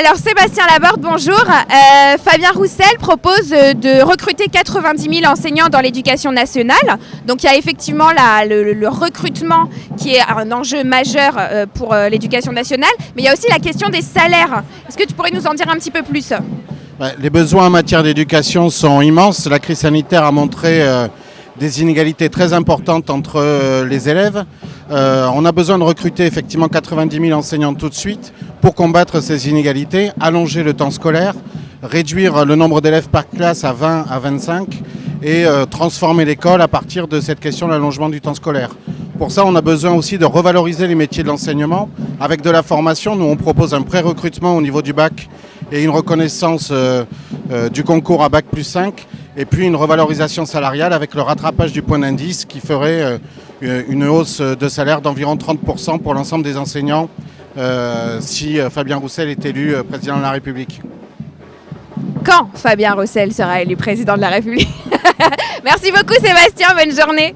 Alors Sébastien Laborde, bonjour. Euh, Fabien Roussel propose euh, de recruter 90 000 enseignants dans l'éducation nationale. Donc il y a effectivement le, recrutement qui est un enjeu majeur euh, pour l'éducation nationale, mais il y a aussi la question des salaires. Est-ce que tu pourrais nous en dire un petit peu plus? Les besoins en matière d'éducation sont immenses. La crise sanitaire a montré des inégalités très importantes entre les élèves. on a besoin de recruter effectivement 90 000 enseignants tout de suite pour combattre ces inégalités, allonger le temps scolaire, réduire le nombre d'élèves par classe à 20 à 25 et euh, transformer l'école à partir de cette question de l'allongement du temps scolaire. Pour ça, on a besoin aussi de revaloriser les métiers de l'enseignement avec de la formation. Nous, on propose un pré-recrutement au niveau du bac et une reconnaissance euh, euh, du concours à bac plus 5 et puis une revalorisation salariale avec le rattrapage du point d'indice qui ferait une hausse de salaire d'environ 30% pour l'ensemble des enseignants euh, si euh, Fabien Roussel est élu euh, président de la République. Quand Fabien Roussel sera élu président de la République? Merci beaucoup Sébastien, bonne journée.